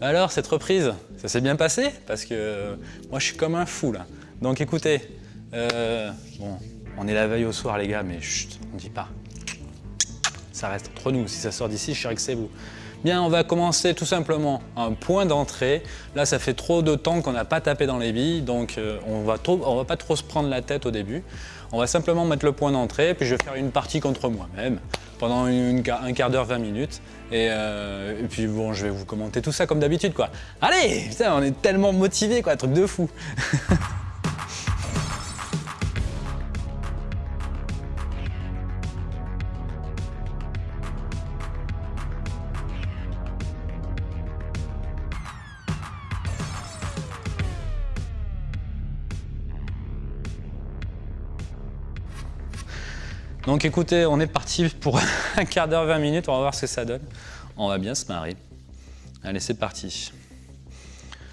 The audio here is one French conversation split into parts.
Alors, cette reprise, ça s'est bien passé? Parce que euh, moi, je suis comme un fou, là. Donc, écoutez, euh, bon, on est la veille au soir, les gars, mais chut, on dit pas. Ça reste entre nous. Si ça sort d'ici, je suis que c'est vous. Bien, on va commencer tout simplement un point d'entrée. Là, ça fait trop de temps qu'on n'a pas tapé dans les billes, donc euh, on va va pas trop se prendre la tête au début. On va simplement mettre le point d'entrée, puis je vais faire une partie contre moi-même pendant un quart d'heure, 20 minutes. Euh, et, puis bon, je vais vous commenter tout ça comme d'habitude, quoi. Allez, putain, on est tellement motivés, quoi, truc de fou. Donc écoutez, on est parti pour un quart d'heure, 20 minutes, on va voir ce que ça donne. On va bien se marrer. Allez, c'est parti.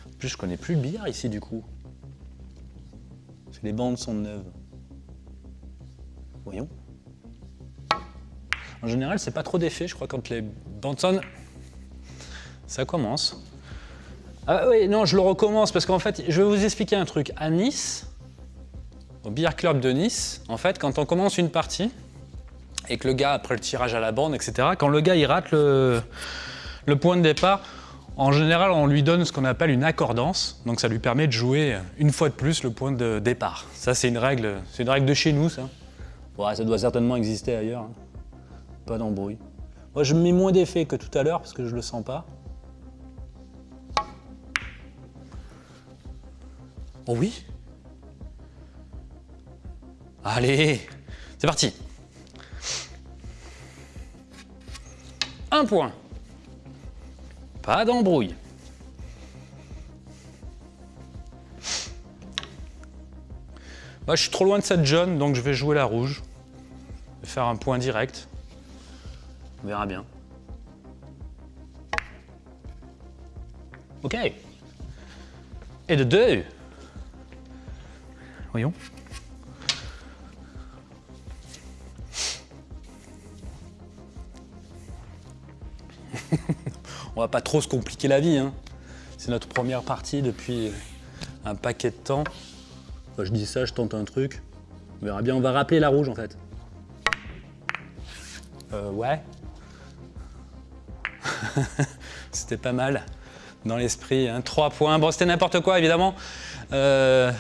En plus, je connais plus le billard ici du coup. Les bandes sont neuves. Voyons. En général, c'est pas trop d'effet, je crois, quand les bandes sonnent. Ça commence. Ah oui, non, je le recommence parce qu'en fait, je vais vous expliquer un truc. À Nice, au Billard Club de Nice, en fait, quand on commence une partie, et que le gars, après le tirage à la bande, etc., quand le gars il rate le, point de départ, en général, on lui donne ce qu'on appelle une accordance, donc ça lui permet de jouer une fois de plus le point de départ. Ça, c'est une règle, c'est une règle de chez nous, ça. ça doit certainement exister ailleurs. Hein. Pas d'embrouille. Moi, je mets moins d'effet que tout à l'heure parce que je le sens pas. Oh oui Allez, c'est parti Un point. Pas d'embrouille. Bah, je suis trop loin de cette jaune, donc je vais jouer la rouge. Je faire un point direct. On verra bien. Ok. Et de deux. Voyons. On va pas trop se compliquer la vie. Hein. C'est notre première partie depuis un paquet de temps. je dis ça, je tente un truc. On verra bien, on va rappeler la rouge en fait. Euh, ouais. c'était pas mal dans l'esprit. Hein. Trois points. Bon, c'était n'importe quoi évidemment. Euh,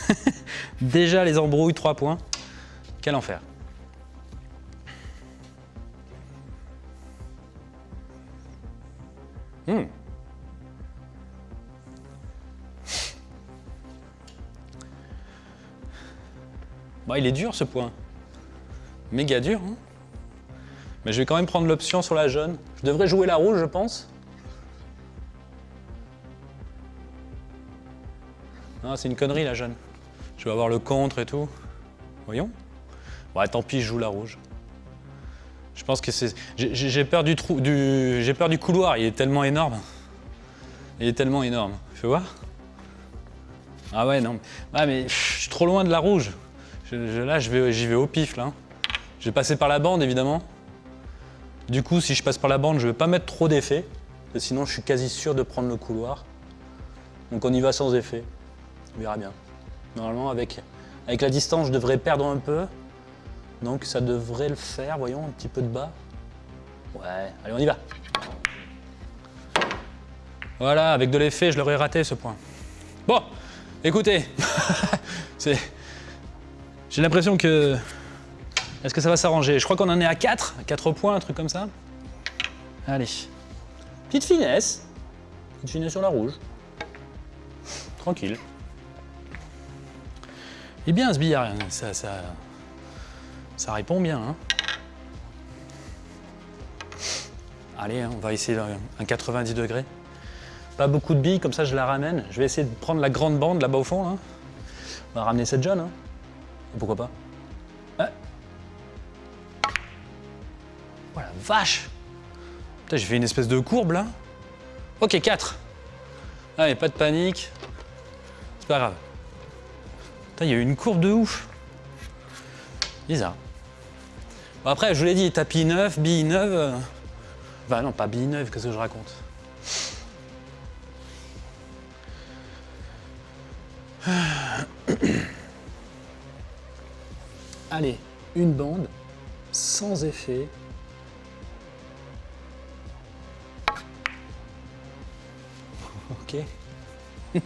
déjà les embrouilles, trois points. Quel enfer. Hmm. Bah, il est dur ce point. Méga dur. Hein Mais je vais quand même prendre l'option sur la jaune. Je devrais jouer la rouge, je pense. Non, c'est une connerie la jaune. Je vais avoir le contre et tout. Voyons. Ouais, tant pis, je joue la rouge. Je pense que c'est... J'ai peur du, trou, du... J'ai peur du couloir, il est tellement énorme. Il est tellement énorme. Fais voir. Ah ouais, non. Ah mais je suis trop loin de la rouge. là, j'y vais, au pif, là. Je vais passer par la bande, évidemment. Du coup, si je passe par la bande, je vais pas mettre trop d'effet. Sinon, je suis quasi sûr de prendre le couloir. Donc on y va sans effet. On verra bien. Normalement, avec, avec la distance, je devrais perdre un peu. Donc ça devrait le faire, voyons, un petit peu de bas. Ouais, allez, on y va. Voilà, avec de l'effet, je l'aurais raté ce point. Bon, écoutez, j'ai l'impression que... Est-ce que ça va s'arranger? Je crois qu'on en est à 4, 4 points, un truc comme ça. Allez. Petite finesse. Petite finesse sur la rouge. Tranquille. Et bien ce billard, ça, ça répond bien. Hein. Allez, hein, on va essayer un 90 degrés. Pas beaucoup de billes, comme ça je la ramène. Je vais essayer de prendre la grande bande là-bas au fond. On va ramener cette jaune. Hein. Pourquoi pas Voilà, vache Putain, j'ai fait une espèce de courbe là. Ok, 4. Allez, pas de panique. C'est pas grave. Putain, il y a eu une courbe de ouf. Bizarre Bon, après, je vous l'ai dit, tapis neuf, billes neuve... Euh. Bah non, pas billes neuve, qu'est-ce que je raconte? Allez, une bande, sans effet. Ok.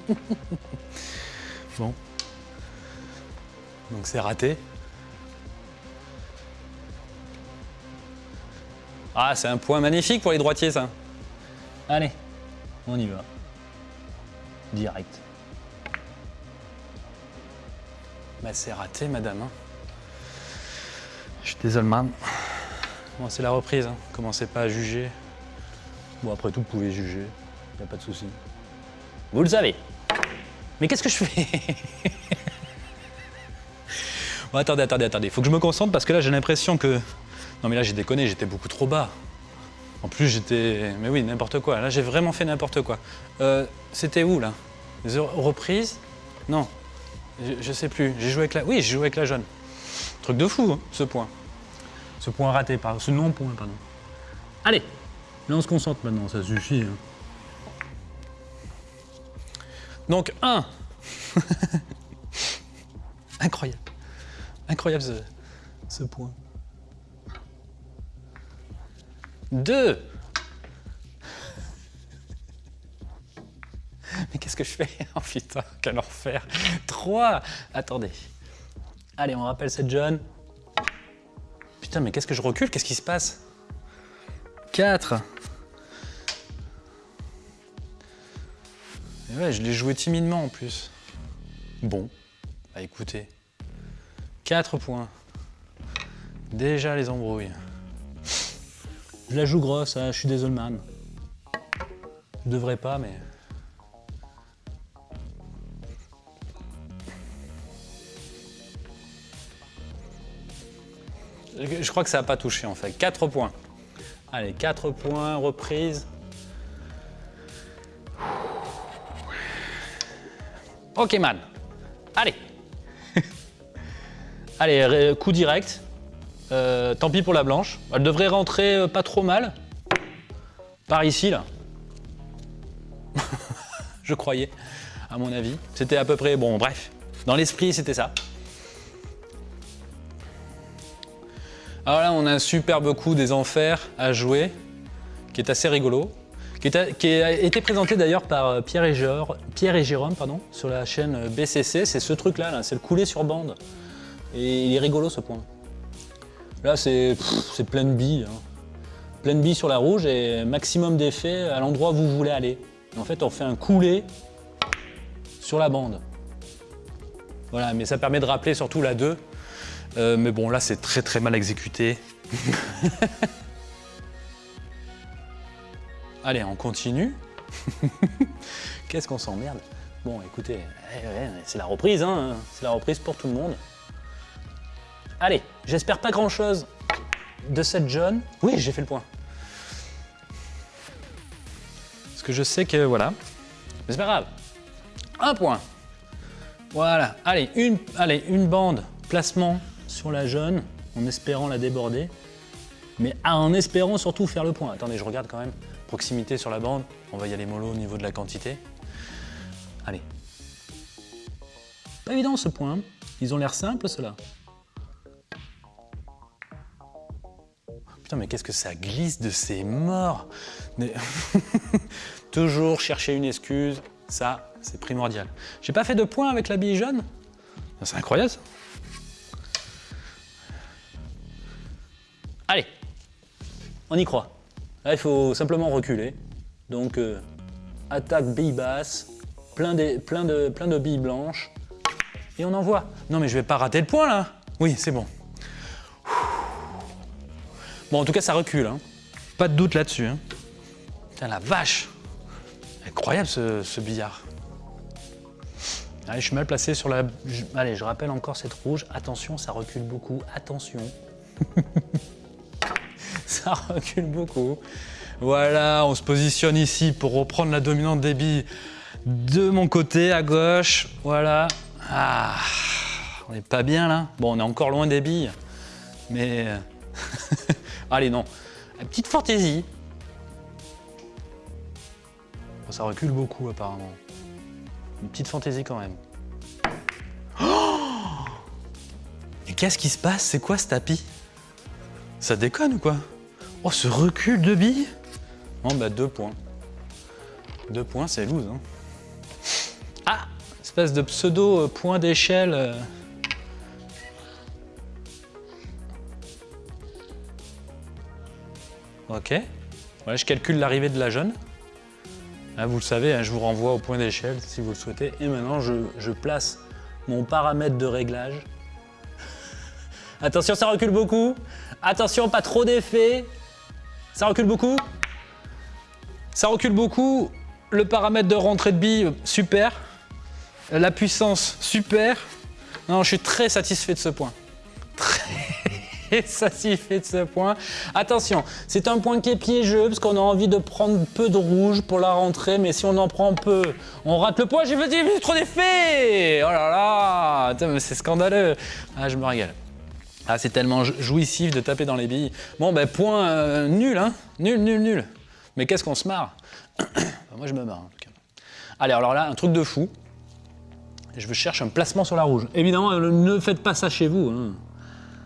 bon. Donc c'est raté. Ah, c'est un point magnifique pour les droitiers, ça. Allez, on y va. Direct. Bah, c'est raté, madame. hein. Je suis désolé, man. Bon, c'est la reprise. Hein. Commencez pas à juger. Bon, après tout, vous pouvez juger. Y a pas de souci. Vous le savez. Mais qu'est-ce que je fais? Attendez, attendez, attendez. Faut que je me concentre parce que là, j'ai l'impression que. Non, mais là, j'ai déconné, j'étais beaucoup trop bas. En plus, j'étais. Mais oui, n'importe quoi. Là, j'ai vraiment fait n'importe quoi. Euh, C'était où, là? Les reprises? Non. Je, je sais plus. J'ai joué avec la. Oui, j'ai joué avec la jaune. Truc de fou, hein, ce point. Ce point raté, pardon. Ce non-point, pardon. Allez Là, on se concentre maintenant, ça suffit. hein. Donc, 1. Incroyable. Incroyable ce, point. 2. Mais qu'est-ce que je fais? Oh putain, quel enfer 3. Attendez. Allez, on rappelle cette jaune. Putain, mais qu'est-ce que je recule? Qu'est-ce qui se passe? 4. Et ouais, je l'ai joué timidement en plus. Bon, bah écoutez. 4 points. Déjà les embrouilles. Je la joue grosse, hein, je suis désolé man. Je devrais pas, mais... Je crois que ça n'a pas touché en fait. 4 points. Allez, 4 points, reprise. Ok man. Allez. Allez, coup direct. Euh, tant pis pour la blanche. Elle devrait rentrer euh, pas trop mal. Par ici, là. Je croyais, à mon avis. C'était à peu près... Bon, bref. Dans l'esprit, c'était ça. Alors là, on a un superbe coup des enfers à jouer, qui est assez rigolo, qui, a, été présenté d'ailleurs par euh, Pierre et, Jor- Pierre et Jérôme pardon, sur la chaîne BCC. C'est ce truc-là, là, c'est le coulé sur bande. Et il est rigolo ce point. Là, c'est pff, c'est pleine bille. Hein. Pleine bille sur la rouge et maximum d'effet à l'endroit où vous voulez aller. En fait, on fait un coulé sur la bande. Voilà, mais ça permet de rappeler surtout la 2. Euh, mais bon, là, c'est très très mal exécuté. Allez, on continue. Qu'est-ce qu'on s'emmerde? Bon, écoutez, eh, ouais, c'est la reprise, hein. c'est la reprise pour tout le monde. Allez, j'espère pas grand-chose de cette jaune. Oui, j'ai fait le point. Parce que je sais que, voilà. Mais c'est pas grave. Un point. Voilà, allez une, allez, une bande, placement sur la jaune, en espérant la déborder. Mais en espérant surtout faire le point. Attendez, je regarde quand même. Proximité sur la bande, on va y aller mollo au niveau de la quantité. Allez. Pas évident ce point. Ils ont l'air simples ceux-là. Mais qu'est-ce que ça glisse de ces morts Toujours chercher une excuse, ça, c'est primordial. J'ai pas fait de point avec la bille jaune C'est incroyable ça. Allez, on y croit. Il faut simplement reculer. Donc, euh, attaque bille basse, plein de billes blanches, et on envoie. Non, mais je vais pas rater le point là Oui, c'est bon. Bon, en tout cas, ça recule. hein. Pas de doute là-dessus. hein. Putain, la vache Incroyable ce, billard. Allez, je suis mal placé sur la... Allez, je rappelle encore cette rouge. Attention, ça recule beaucoup. Attention. ça recule beaucoup. Voilà, on se positionne ici pour reprendre la dominante des billes de mon côté, à gauche. Voilà. Ah, on n'est pas bien là. Bon, on est encore loin des billes. Mais... Allez, non. La petite fantaisie. Oh, ça recule beaucoup, apparemment. Une petite fantaisie, quand même. Mais qu'est-ce qui se passe? C'est quoi, ce tapis? Ça déconne ou quoi? Oh, ce recul de billes Non, bah, deux points. Deux points, c'est loose, hein. Ah Espèce de pseudo-point euh, d'échelle... Euh. Ok. Voilà, je calcule l'arrivée de la jeune. Là, vous le savez, hein, je vous renvoie au point d'échelle si vous le souhaitez. Et maintenant, je, je place mon paramètre de réglage. Attention, ça recule beaucoup. Attention, pas trop d'effet. Ça recule beaucoup. Ça recule beaucoup. Le paramètre de rentrée de billes, super. La puissance, super. Non, je suis très satisfait de ce point. Très satisfait de ce point. Attention, c'est un point qui est piégeux parce qu'on a envie de prendre peu de rouge pour la rentrée, mais si on en prend peu, on rate le point. J'ai fait fait trop d'effets Oh là là C'est scandaleux. Ah, je me régale. Ah, c'est tellement jou- jouissif de taper dans les billes. Bon, ben, point euh, nul, hein Nul, nul, nul. Mais qu'est-ce qu'on se marre? Moi, je me marre, en tout cas. Allez, alors là, un truc de fou. Je cherche un placement sur la rouge. Évidemment, euh, ne faites pas ça chez vous. hein.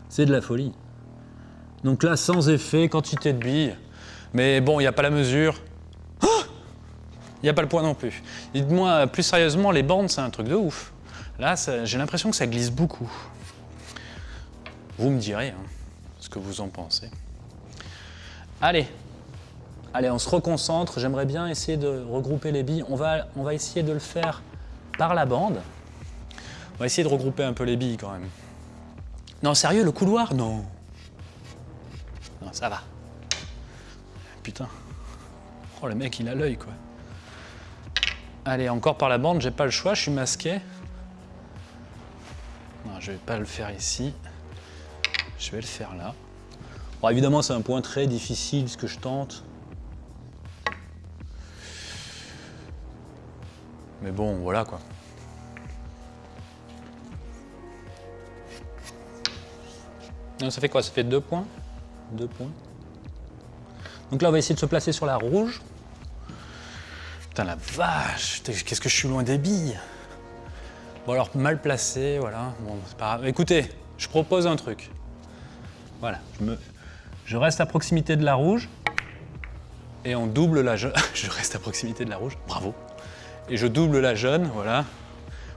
C'est de la folie. Donc là, sans effet, quantité de billes. Mais bon, il n'y a pas la mesure. Oh Il n'y a pas le poids non plus. Dites-moi, plus sérieusement, les bandes, c'est un truc de ouf. Là, j'ai l'impression que ça glisse beaucoup. Vous me direz hein, ce que vous en pensez. Allez, allez, on se reconcentre. J'aimerais bien essayer de regrouper les billes. On va, on va essayer de le faire par la bande. On va essayer de regrouper un peu les billes quand même. Non, sérieux, le couloir Non. Non, ça va. Putain. Oh, le mec, il a l'œil, quoi. Allez, encore par la bande, j'ai pas le choix, je suis masqué. Non, je vais pas le faire ici. Je vais le faire là. Bon, évidemment, c'est un point très difficile, ce que je tente. Mais bon, voilà, quoi. Non, ça fait quoi? Ça fait deux points? Deux points. Donc là, on va essayer de se placer sur la rouge. Putain, la vache Qu'est-ce que je suis loin des billes Bon, alors, mal placé, voilà. Bon, c'est pas grave. Écoutez, je propose un truc. Voilà, je, me... je reste à proximité de la rouge. Et on double la jaune. je reste à proximité de la rouge, bravo. Et je double la jaune, voilà.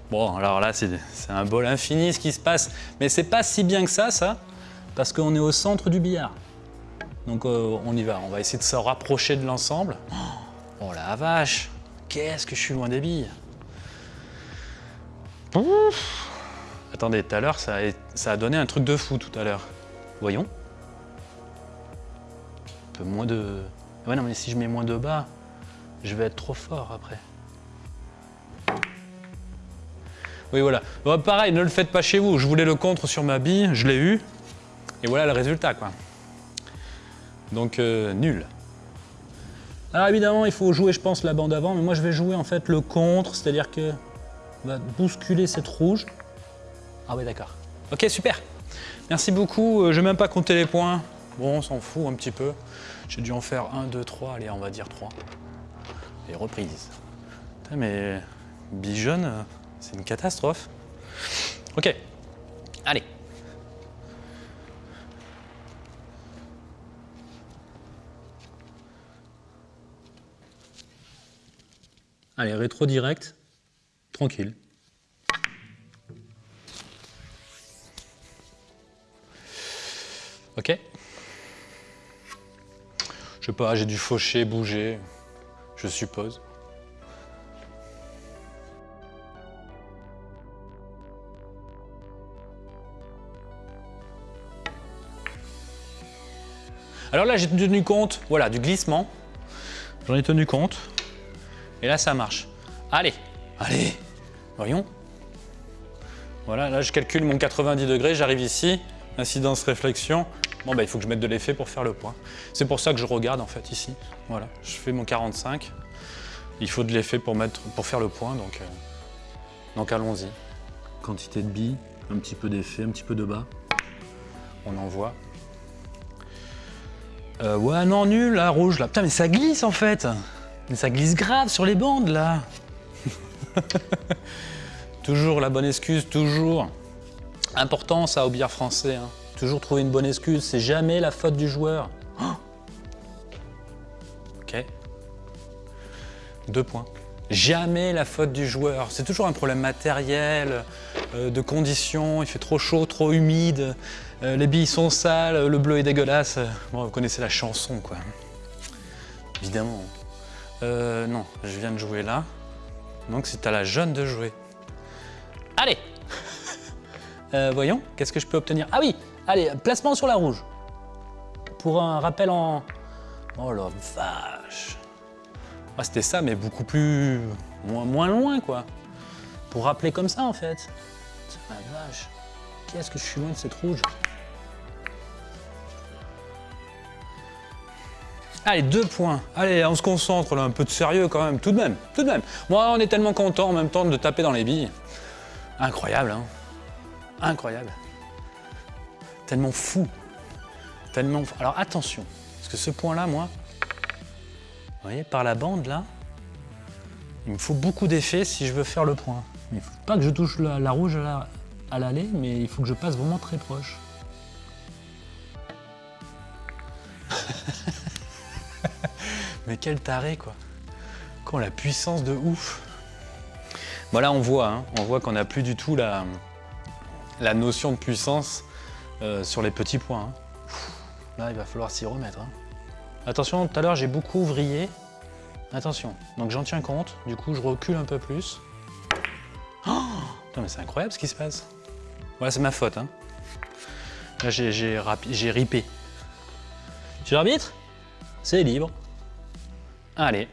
Bon, alors là, c'est un bol infini ce qui se passe. Mais c'est pas si bien que ça, ça, parce qu'on est au centre du billard. Donc euh, on y va, on va essayer de se rapprocher de l'ensemble. Oh la vache, qu'est-ce que je suis loin des billes. Ouf. Attendez, tout à l'heure, ça, ça a donné un truc de fou tout à l'heure. Voyons. Un peu moins de... Ouais, non, mais si je mets moins de bas, je vais être trop fort après. Oui, voilà. Bon, pareil, ne le faites pas chez vous. Je voulais le contre sur ma bille, je l'ai eu. Et voilà le résultat, quoi. Donc, euh, nul. Alors évidemment, il faut jouer, je pense, la bande avant, mais moi je vais jouer en fait le contre, c'est-à-dire que on va bousculer cette rouge. Ah oui, d'accord. Ok, super. Merci beaucoup. Euh, Je vais même pas compter les points. Bon, on s'en fout un petit peu. J'ai dû en faire 1, 2, 3, allez, on va dire 3. Et reprise. Putain, mais Bijon, euh, c'est une catastrophe. Ok, allez. Allez, rétro direct, tranquille. Ok. Je sais pas, j'ai dû faucher, bouger, je suppose. Alors là, j'ai tenu compte, voilà, du glissement. J'en ai tenu compte. Et là, ça marche. Allez, allez, voyons. Voilà, là, je calcule mon 90 degrés, j'arrive ici, incidence réflexion. Bon, bah, il faut que je mette de l'effet pour faire le point. C'est pour ça que je regarde, en fait, ici. Voilà, je fais mon 45. Il faut de l'effet pour, mettre, pour faire le point, donc, euh, donc allons-y. Quantité de billes, un petit peu d'effet, un petit peu de bas. On envoie. Euh, ouais, non, nul, la rouge, là. Putain, mais ça glisse, en fait Mais ça glisse grave sur les bandes, là Toujours la bonne excuse, toujours. Important ça au billard français. hein. Toujours trouver une bonne excuse, c'est jamais la faute du joueur. Ok. Deux points. Jamais la faute du joueur. C'est toujours un problème matériel, euh, de conditions. Il fait trop chaud, trop humide. euh, les billes sont sales, le bleu est dégueulasse. Bon, vous connaissez la chanson, quoi. Évidemment. Euh, non, je viens de jouer là. Donc c'est à la jeune de jouer. Allez Euh, Voyons, qu'est-ce que je peux obtenir? Ah oui Allez, placement sur la rouge. Pour un rappel en... Oh la vache ah, C'était ça, mais beaucoup plus... Moins, moins loin, quoi. Pour rappeler comme ça, en fait. La vache Qu'est-ce que je suis loin de cette rouge? Allez, deux points. Allez, on se concentre là, un peu de sérieux quand même, tout de même, tout de même. Moi, on est tellement content en même temps de taper dans les billes. Incroyable, hein Incroyable. Tellement fou. Tellement fou. Alors attention, parce que ce point-là, moi, vous voyez, par la bande là, il me faut beaucoup d'effets si je veux faire le point. Il ne faut pas que je touche la, rouge à l'aller, mais il faut que je passe vraiment très proche. Mais quel taré quoi Quand la puissance de ouf Voilà on voit, hein, on voit qu'on n'a plus du tout la, la notion de puissance euh, sur les petits points. hein. Là il va falloir s'y remettre. hein. Attention, tout à l'heure j'ai beaucoup vrillé. Attention, donc j'en tiens compte, du coup je recule un peu plus. Oh mais c'est incroyable ce qui se passe. Voilà c'est ma faute. Là j'ai ripé. Tu l'arbitre C'est libre. Allez,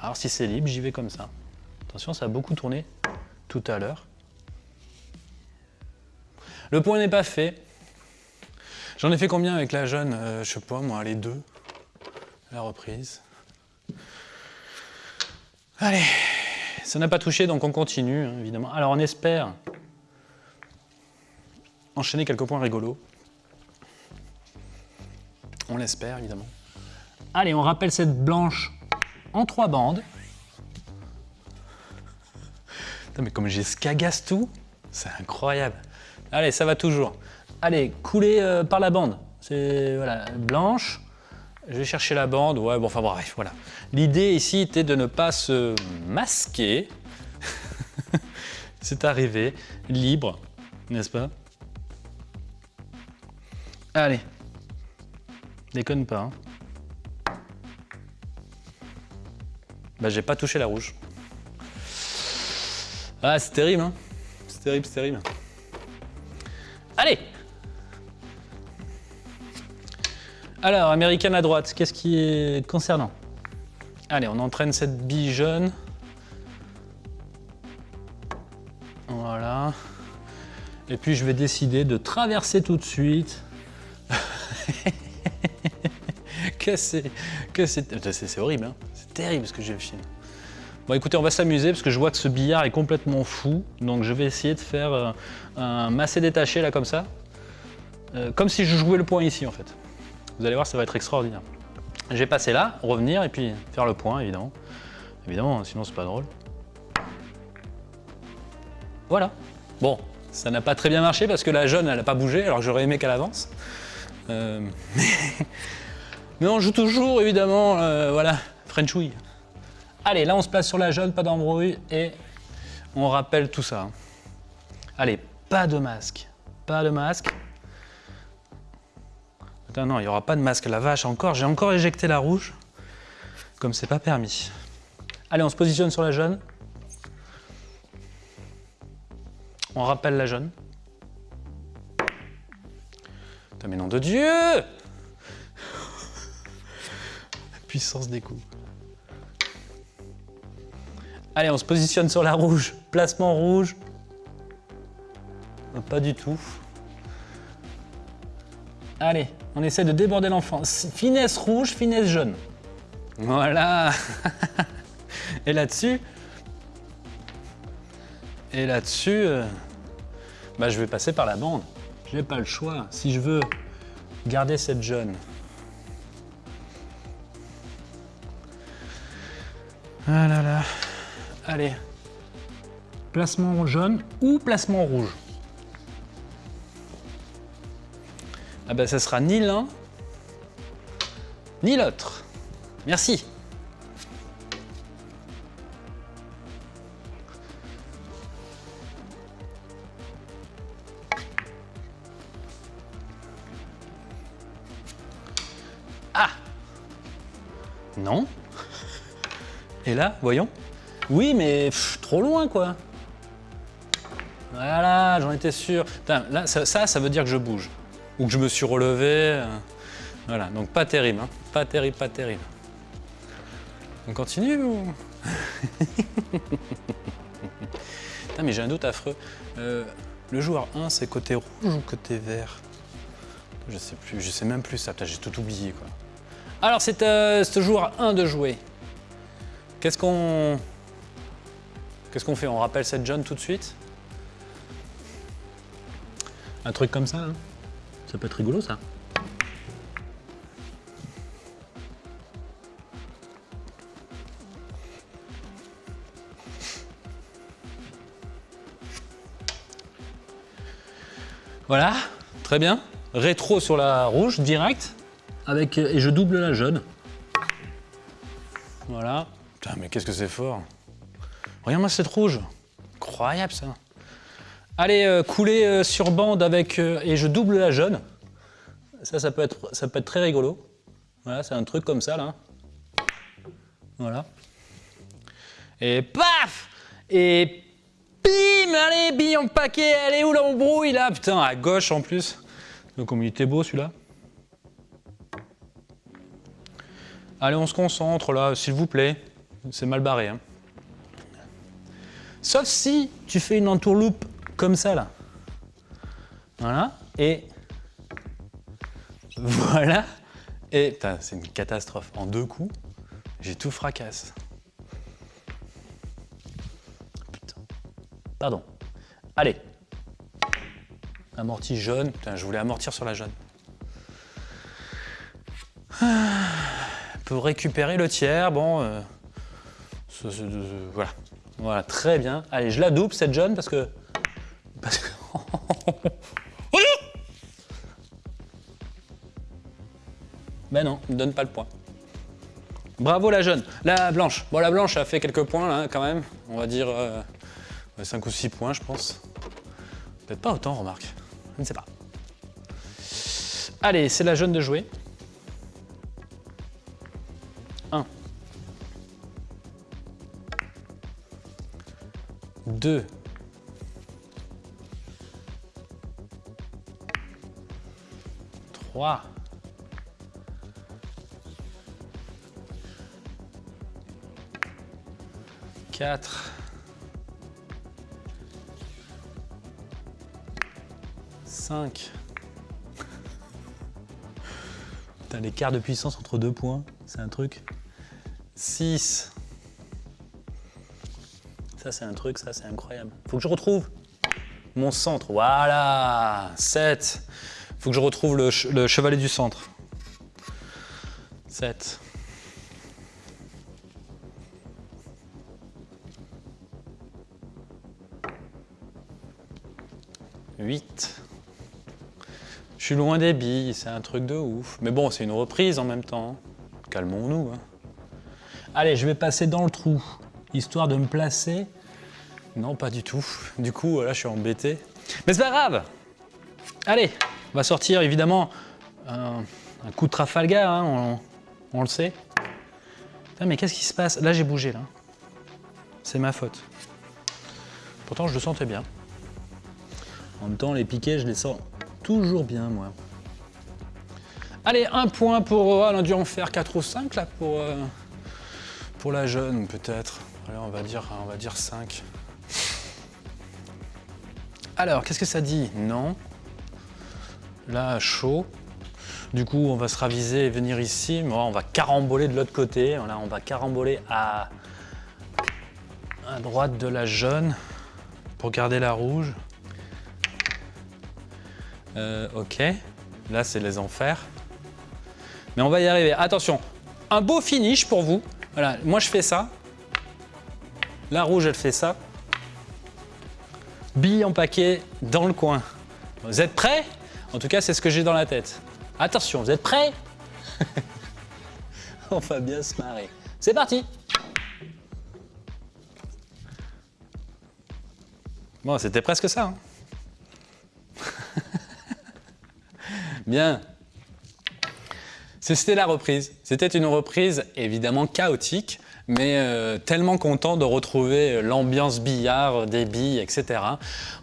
alors si c'est libre, j'y vais comme ça. Attention, ça a beaucoup tourné tout à l'heure. Le point n'est pas fait. J'en ai fait combien avec la jeune Euh, Je sais pas, moi, les deux? La reprise. Allez, ça n'a pas touché, donc on continue, hein, évidemment. Alors on espère enchaîner quelques points rigolos. On l'espère, évidemment. Allez, on rappelle cette blanche en trois bandes. Putain, mais comme j'ai scagasse tout, c'est incroyable. Allez, ça va toujours. Allez, couler euh, par la bande. C'est voilà, blanche. Je vais chercher la bande. Ouais, bon, enfin bref, voilà. L'idée ici était de ne pas se masquer. c'est arrivé, libre, n'est-ce pas? Allez, déconne pas. hein. Bah j'ai pas touché la rouge. Ah c'est terrible hein C'est terrible, c'est terrible. Allez Alors, américaine à droite, qu'est-ce qui est concernant? Allez, on entraîne cette bille jaune. Voilà. Et puis je vais décider de traverser tout de suite. que c'est que c'est c'est c'est horrible hein. Terrible ce que j'ai fait bon écoutez on va s'amuser parce que je vois que ce billard est complètement fou. Donc je vais essayer de faire euh, un massé détaché là comme ça. Euh, comme si je jouais le point ici en fait. Vous allez voir ça va être extraordinaire. Je vais passer là revenir et puis faire le point évidemment. Évidemment sinon c'est pas drôle. Voilà. Bon ça n'a pas très bien marché parce que la jaune elle n'a pas bougé alors que j'aurais aimé qu'elle avance. Euh, mais on joue toujours, évidemment, voilà, Frenchouille. Allez, là on se place sur la jaune, pas d'embrouille, et on rappelle tout ça. Allez, pas de masque, pas de masque. Attends, non, il n'y aura pas de masque, la vache, encore, j'ai encore éjecté la rouge, comme c'est pas permis. Allez, on se positionne sur la jaune. On rappelle la jaune. Putain, mais nom de Dieu puissance des coups. Allez, on se positionne sur la rouge. Placement rouge. Pas du tout. Allez, on essaie de déborder l'enfant. Finesse rouge, finesse jaune. Voilà. Et là-dessus, et là-dessus, euh, bah, je vais passer par la bande. Je n'ai pas le choix. Si je veux garder cette jaune, Ah là là. Allez. Placement jaune ou placement rouge? Ah ben, ça sera ni l'un, ni l'autre. Merci. Ah Non Et là, voyons. Oui, mais trop loin, quoi. Voilà, j'en étais sûr. Là, ça, ça, ça veut dire que je bouge. Ou que je me suis relevé. euh, Voilà, donc pas terrible, hein. Pas terrible, pas terrible. On continue ou? Putain, mais j'ai un doute affreux. Euh, le joueur 1, c'est côté rouge ou côté vert? Je sais plus, je sais même plus ça. Putain, j'ai tout oublié, quoi. Alors, c'est euh, ce joueur 1 de jouer. Qu'est-ce qu'on... Qu'est-ce qu'on fait On rappelle cette John tout de suite Un truc comme ça, hein Ça peut être rigolo, ça. Voilà, très bien. Rétro sur la rouge, direct. Avec, et je double la jaune. Voilà. Putain, mais qu'est-ce que c'est fort. Regarde-moi cette rouge. Incroyable ça. Allez, euh, couler euh, sur bande avec euh, et je double la jaune. Ça, ça peut être, ça peut être très rigolo. Voilà, c'est un truc comme ça là. Voilà. Et paf Et bim Allez, bim en paquet. Elle est où l'embrouille là? Putain, à gauche en plus. Donc, il était beau celui-là. Allez, on se concentre là, s'il vous plaît. C'est mal barré. hein. Sauf si tu fais une entourloupe comme ça là. Voilà. Et voilà. Et c'est une catastrophe. En deux coups, j'ai tout fracasse. Putain. Pardon. Allez. Amorti jaune. Putain, je voulais amortir sur la jaune. Ah, Pour récupérer le tiers, bon. euh, voilà. Voilà, très bien. Allez, je la double cette jaune parce que. Parce que. ben non, donne pas le point. Bravo la jaune. La blanche. Bon, la blanche a fait quelques points là quand même. On va dire 5 ou 6 points, je pense. Peut-être pas autant, remarque. Je ne sais pas. Allez, c'est la jaune de jouer. 2. 3. 4. 5. Putain, l'écart de puissance entre deux points, c'est un truc. 6. Ça, c'est un truc, ça, c'est incroyable. Faut que je retrouve mon centre. Voilà 7. Faut que je retrouve le, ch- le chevalier du centre. 7. 8. Je suis loin des billes, c'est un truc de ouf. Mais bon, c'est une reprise en même temps. Calmons-nous. hein. Allez, je vais passer dans le trou, histoire de me placer. Non, pas du tout. Du coup, là, je suis embêté. Mais c'est pas grave. Allez, on va sortir évidemment un, coup de Trafalgar, hein, on, le sait. Putain, mais qu'est-ce qui se passe? Là, j'ai bougé, là. C'est ma faute. Pourtant, je le sentais bien. En même temps, les piquets, je les sens toujours bien, moi. Allez, un point pour... euh, on a dû en faire 4 ou 5, là, pour, euh, pour la jeune, peut-être. On va dire, on va dire 5. Alors, qu'est-ce que ça dit? Non. Là, chaud. Du coup, on va se raviser et venir ici. On va caramboler de l'autre côté. Voilà, on va caramboler à... à droite de la jaune pour garder la rouge. Euh, ok. Là, c'est les enfers. Mais on va y arriver. Attention, un beau finish pour vous. Voilà, moi je fais ça. La rouge, elle fait ça. Bille en paquet dans le coin. Vous êtes prêts? En tout cas, c'est ce que j'ai dans la tête. Attention, vous êtes prêts? On va bien se marrer. C'est parti Bon, c'était presque ça. hein. bien. C'était la reprise. C'était une reprise évidemment chaotique, mais euh, tellement content de retrouver l'ambiance billard, des billes, etc.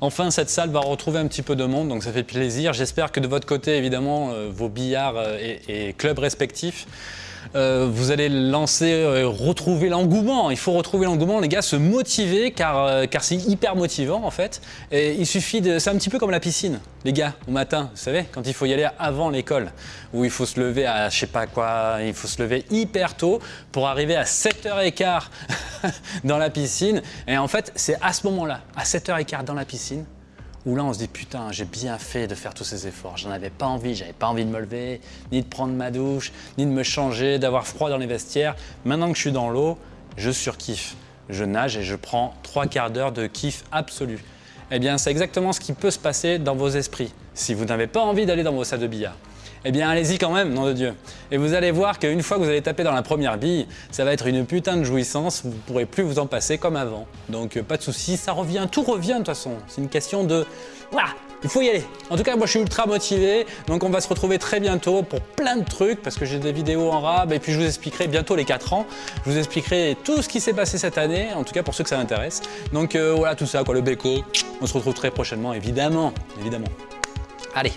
Enfin, cette salle va retrouver un petit peu de monde, donc ça fait plaisir. J'espère que de votre côté, évidemment, euh, vos billards euh, et clubs respectifs, euh, vous allez lancer, euh, retrouver l'engouement. Il faut retrouver l'engouement, les gars, se motiver car, euh, car c'est hyper motivant en fait. Et il suffit de. C'est un petit peu comme la piscine, les gars, au matin, vous savez, quand il faut y aller avant l'école, où il faut se lever à je sais pas quoi, il faut se lever hyper tôt pour arriver à 7h15 dans la piscine. Et en fait, c'est à ce moment-là, à 7h15 dans la piscine, où là on se dit putain j'ai bien fait de faire tous ces efforts, j'en avais pas envie, j'avais pas envie de me lever, ni de prendre ma douche, ni de me changer, d'avoir froid dans les vestiaires. Maintenant que je suis dans l'eau, je surkiffe. Je nage et je prends trois quarts d'heure de kiff absolu. Eh bien c'est exactement ce qui peut se passer dans vos esprits si vous n'avez pas envie d'aller dans vos salles de billard. Eh bien allez-y quand même, nom de Dieu. Et vous allez voir qu'une fois que vous allez taper dans la première bille, ça va être une putain de jouissance, vous ne pourrez plus vous en passer comme avant. Donc euh, pas de souci, ça revient, tout revient de toute façon. C'est une question de... Voilà, il faut y aller. En tout cas, moi je suis ultra motivé, donc on va se retrouver très bientôt pour plein de trucs, parce que j'ai des vidéos en rab, et puis je vous expliquerai bientôt les 4 ans, je vous expliquerai tout ce qui s'est passé cette année, en tout cas pour ceux que ça intéresse. Donc euh, voilà tout ça, quoi, le béco, on se retrouve très prochainement, évidemment, évidemment. Allez,